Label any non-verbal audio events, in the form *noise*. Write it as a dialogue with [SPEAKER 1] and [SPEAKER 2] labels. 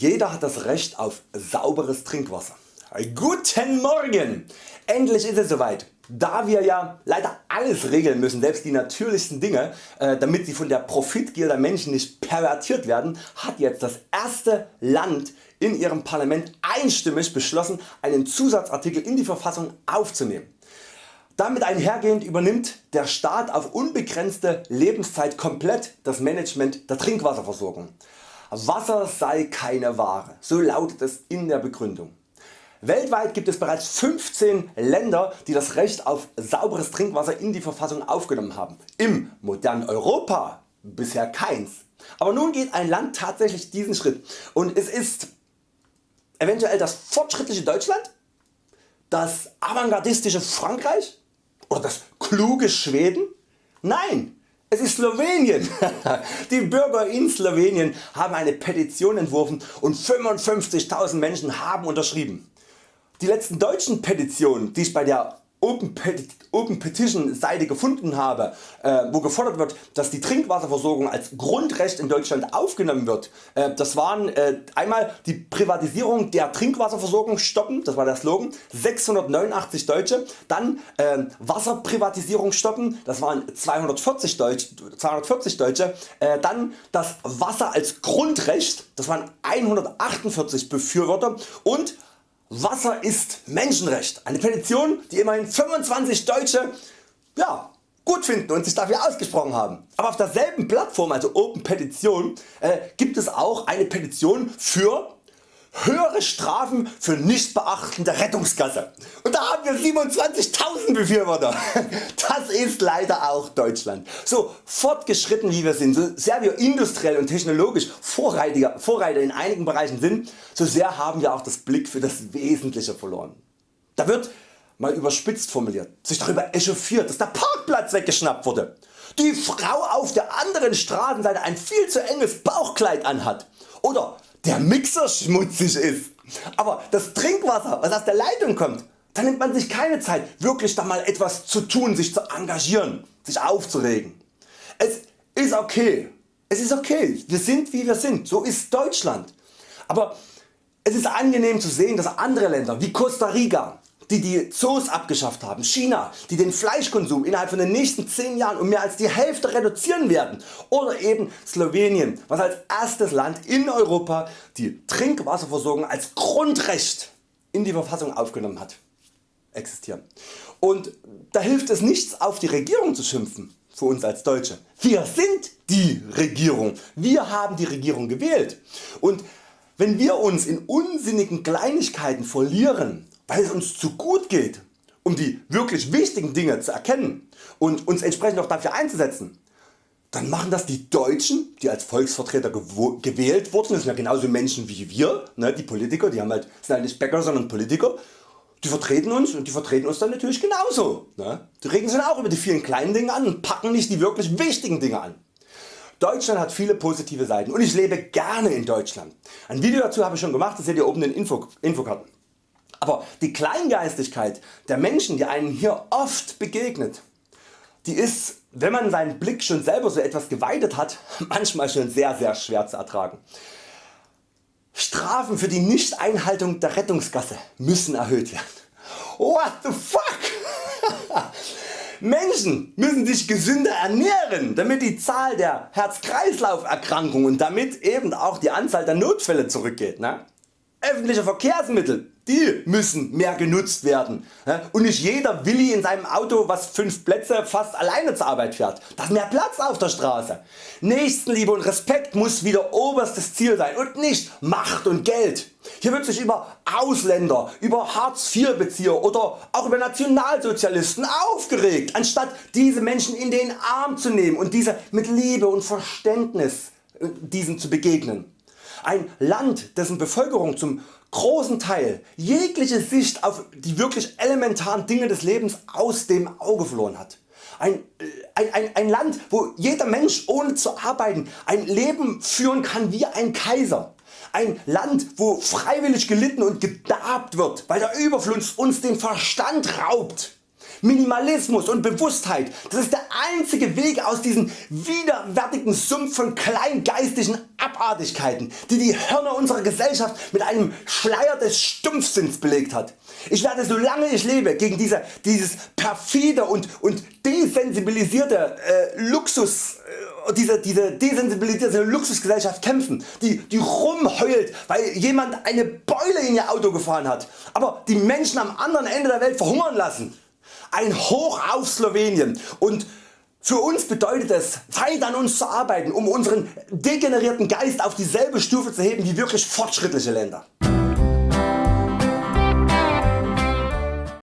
[SPEAKER 1] Jeder hat das Recht auf sauberes Trinkwasser. Guten Morgen! Endlich ist es soweit. Da wir ja leider alles regeln müssen, selbst die natürlichsten Dinge, äh, damit sie von der Profitgier der Menschen nicht pervertiert werden, hat jetzt das erste Land in ihrem Parlament einstimmig beschlossen einen Zusatzartikel in die Verfassung aufzunehmen. Damit einhergehend übernimmt der Staat auf unbegrenzte Lebenszeit komplett das Management der Trinkwasserversorgung. Wasser sei keine Ware, so lautet es in der Begründung. Weltweit gibt es bereits 15 Länder die das Recht auf sauberes Trinkwasser in die Verfassung aufgenommen haben. Im modernen Europa bisher keins. Aber nun geht ein Land tatsächlich diesen Schritt und es ist eventuell das fortschrittliche Deutschland, das avantgardistische Frankreich oder das kluge Schweden? Nein, es ist Slowenien. *laughs* Die Bürger in Slowenien haben eine Petition entworfen und 55.000 Menschen haben unterschrieben. Die letzten deutschen Petitionen die ich bei der Open, Petition Seite gefunden habe, äh, wo gefordert wird, dass die Trinkwasserversorgung als Grundrecht in Deutschland aufgenommen wird. Äh, das waren äh, einmal die Privatisierung der Trinkwasserversorgung stoppen, das war der Slogan, 689 Deutsche, dann äh, Wasserprivatisierung stoppen, das waren 240 Deutsche, 240 Deutsche. Äh, dann das Wasser als Grundrecht, das waren 148 Befürworter. Und Wasser ist Menschenrecht. Eine Petition die immerhin 25 Deutsche ja, gut finden und sich dafür ausgesprochen haben. Aber auf derselben Plattform also Open Petition äh, gibt es auch eine Petition für höhere Strafen für Nichtbeachten der Rettungsgasse. Und da haben wir 27.000 Befürworter. *laughs* Das ist leider auch Deutschland. So fortgeschritten wie wir sind, so sehr wir industriell und technologisch Vorreiter, Vorreiter in einigen Bereichen sind, so sehr haben wir auch das Blick für das Wesentliche verloren. Da wird mal überspitzt formuliert sich darüber echauffiert dass der Parkplatz weggeschnappt wurde, die Frau auf der anderen Straßenseite ein viel zu enges Bauchkleid anhat oder der Mixer schmutzig ist. Aber das Trinkwasser was aus der Leitung kommt, da nimmt man sich keine Zeit wirklich da mal etwas zu tun, sich zu engagieren, sich aufzuregen. Es ist okay, es ist okay, wir sind wie wir sind, so ist Deutschland. Aber es ist angenehm zu sehen dass andere Länder wie Costa Rica, die die Zoos abgeschafft haben, China, die den Fleischkonsum innerhalb von den nächsten 10 Jahren um mehr als die Hälfte reduzieren werden. Oder eben Slowenien, was als erstes Land in Europa die Trinkwasserversorgung als Grundrecht in die Verfassung aufgenommen hat, existieren. Und da hilft es nichts auf die Regierung zu schimpfen für uns als Deutsche. Wir sind die Regierung, wir haben die Regierung gewählt. Und wenn wir uns in unsinnigen Kleinigkeiten verlieren weil es uns zu gut geht, um die wirklich wichtigen Dinge zu erkennen und uns entsprechend auch dafür einzusetzen, dann machen das die Deutschen, die als Volksvertreter gewählt wurden, das sind ja genauso Menschen wie wir, ne, die Politiker, die haben halt, sind halt nicht Bäcker sondern Politiker, die vertreten uns und die vertreten uns dann natürlich genauso. Ne? Die regen sich auch über die vielen kleinen Dinge an und packen nicht die wirklich wichtigen Dinge an. Deutschland hat viele positive Seiten und ich lebe gerne in Deutschland. Ein Video dazu habe ich schon gemacht, das seht ihr oben in den Info Infokarten. Aber die Kleingeistigkeit der Menschen die einem hier oft begegnet, die ist wenn man seinen Blick schon selber so etwas geweitet hat *laughs* manchmal schon sehr sehr schwer zu ertragen. Strafen für die Nichteinhaltung der Rettungsgasse müssen erhöht werden. What the fuck? *laughs* Menschen müssen sich gesünder ernähren damit die Zahl der Herz-Kreislauf Erkrankungen und damit eben auch die Anzahl der Notfälle zurückgeht. Ne? Öffentliche Verkehrsmittel die müssen mehr genutzt werden und nicht jeder Willi in seinem Auto was 5 Plätze fast alleine zur Arbeit fährt. Da ist mehr Platz auf der Straße. Nächstenliebe und Respekt muss wieder oberstes Ziel sein und nicht Macht und Geld. Hier wird sich über Ausländer, über Hartz IV Bezieher oder auch über Nationalsozialisten aufgeregt, anstatt diese Menschen in den Arm zu nehmen und diese mit Liebe und Verständnis äh, diesen zu begegnen. Ein Land dessen Bevölkerung zum großen Teil jegliche Sicht auf die wirklich elementaren Dinge des Lebens aus dem Auge verloren hat. Ein, ein, ein, ein Land wo jeder Mensch ohne zu arbeiten ein Leben führen kann wie ein Kaiser. Ein Land wo freiwillig gelitten und gedarbt wird weil der Überfluss uns den Verstand raubt. Minimalismus und Bewusstheit, das ist der einzige Weg aus diesem widerwärtigen Sumpf von kleingeistischen Abartigkeiten, die die Hirne unserer Gesellschaft mit einem Schleier des Stumpfsinns belegt hat. Ich werde solange ich lebe gegen diese, dieses perfide und, und desensibilisierte äh, Luxus äh, diese, diese desensibilisierte Luxusgesellschaft kämpfen, die, die rumheult weil jemand eine Beule in ihr Auto gefahren hat, aber die Menschen am anderen Ende der Welt verhungern lassen. Ein Hoch auf Slowenien und für uns bedeutet es weit an uns zu arbeiten um unseren degenerierten Geist auf dieselbe Stufe zu heben wie wirklich fortschrittliche Länder.